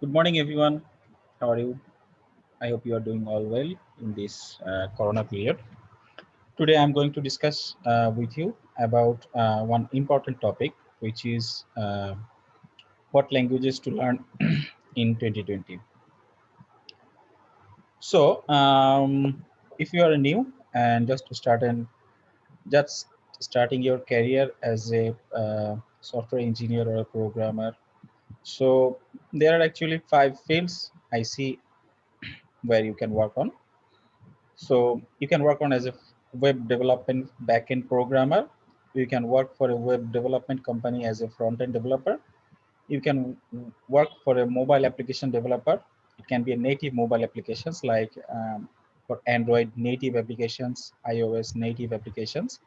Good morning, everyone. How are you? I hope you are doing all well in this uh, Corona period. Today, I'm going to discuss uh, with you about uh, one important topic, which is uh, what languages to learn in 2020. So, um, if you are new and just starting, just starting your career as a uh, software engineer or a programmer, so there are actually five fields I see where you can work on. So you can work on as a web development backend programmer. You can work for a web development company as a front-end developer. You can work for a mobile application developer. It can be a native mobile applications like um, for Android native applications, iOS native applications.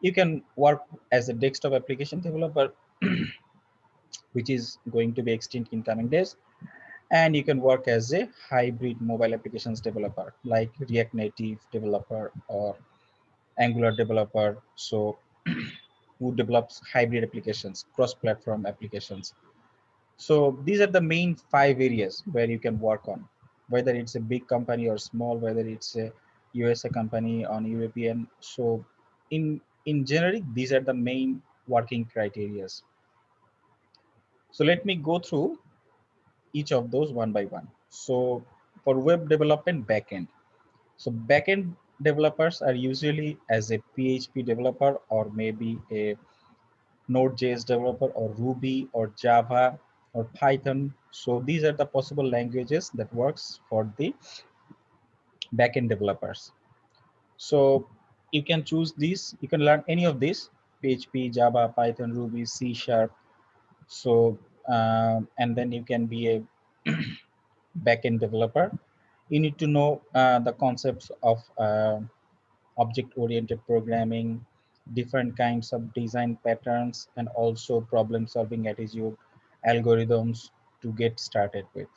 You can work as a desktop application developer, which is going to be extinct in coming days. And you can work as a hybrid mobile applications developer like react native developer or angular developer. So who develops hybrid applications cross-platform applications. So these are the main five areas where you can work on whether it's a big company or small whether it's a usa company on european. So in in generic these are the main working criterias so let me go through each of those one by one. So for web development backend, so backend developers are usually as a PHP developer or maybe a Node.js developer or Ruby or Java or Python. So these are the possible languages that works for the backend developers. So you can choose these, you can learn any of these, PHP, Java, Python, Ruby, C Sharp. So um, and then you can be a backend developer. You need to know uh, the concepts of uh, object-oriented programming, different kinds of design patterns, and also problem-solving attitude, algorithms to get started with.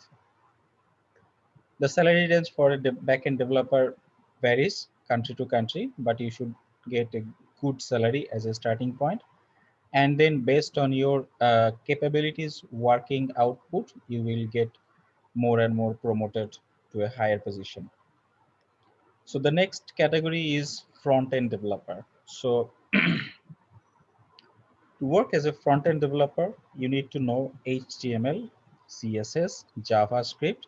The salary range for a de backend developer varies country to country, but you should get a good salary as a starting point and then based on your uh, capabilities working output you will get more and more promoted to a higher position. So the next category is front-end developer. So to work as a front-end developer you need to know html css javascript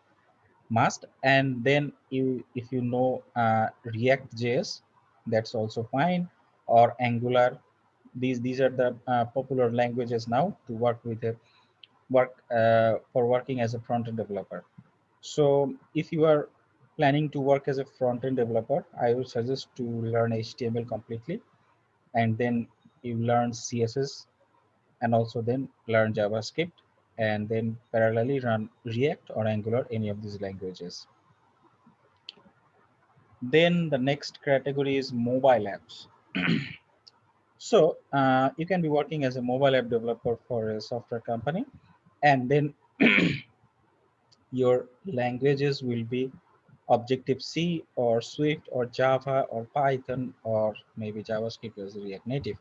must and then you if you know uh, react js that's also fine or angular these these are the uh, popular languages now to work with a work uh, for working as a front-end developer. So if you are planning to work as a front-end developer i would suggest to learn html completely and then you learn css and also then learn javascript and then parallelly run react or angular any of these languages. Then the next category is mobile apps So uh, you can be working as a mobile app developer for a software company, and then your languages will be Objective-C or Swift or Java or Python or maybe JavaScript as React Native.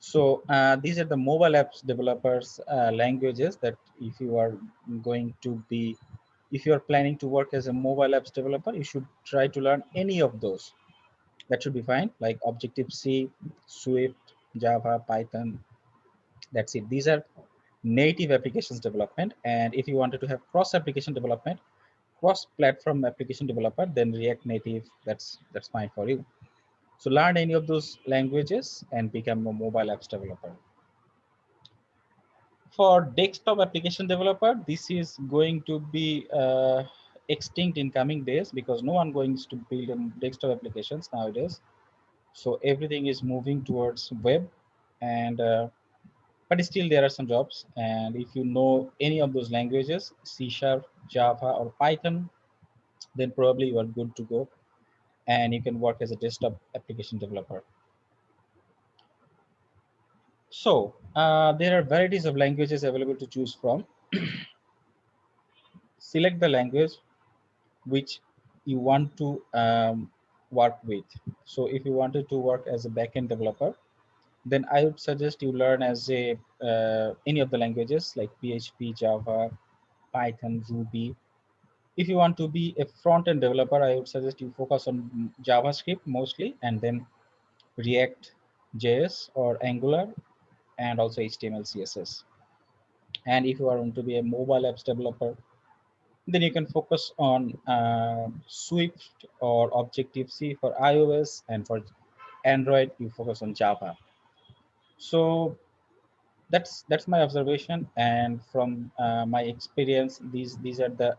So uh, these are the mobile apps developers uh, languages that if you are going to be, if you are planning to work as a mobile apps developer, you should try to learn any of those that should be fine. Like objective-c swift java python that's it. These are native applications development. And if you wanted to have cross application development cross platform application developer then react native that's that's fine for you. So learn any of those languages and become a mobile apps developer. For desktop application developer this is going to be uh, extinct in coming days because no one going to build desktop applications nowadays. So everything is moving towards web and uh, but still there are some jobs. And if you know any of those languages c sharp java or python then probably you are good to go. And you can work as a desktop application developer. So uh, there are varieties of languages available to choose from. Select the language which you want to um, work with. So if you wanted to work as a backend developer, then I would suggest you learn as a uh, any of the languages like PHP, Java, Python, Ruby. If you want to be a front-end developer, I would suggest you focus on JavaScript mostly, and then React, JS or Angular, and also HTML, CSS. And if you are going to be a mobile apps developer, then you can focus on uh, Swift or Objective-C for iOS, and for Android, you focus on Java. So that's that's my observation, and from uh, my experience, these these are the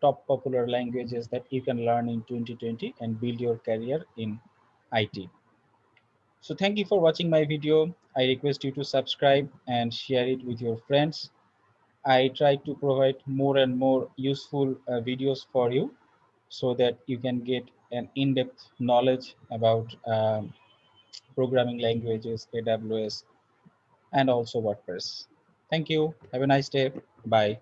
top popular languages that you can learn in 2020 and build your career in IT. So thank you for watching my video. I request you to subscribe and share it with your friends. I try to provide more and more useful uh, videos for you so that you can get an in-depth knowledge about um, programming languages, AWS, and also WordPress. Thank you. Have a nice day. Bye.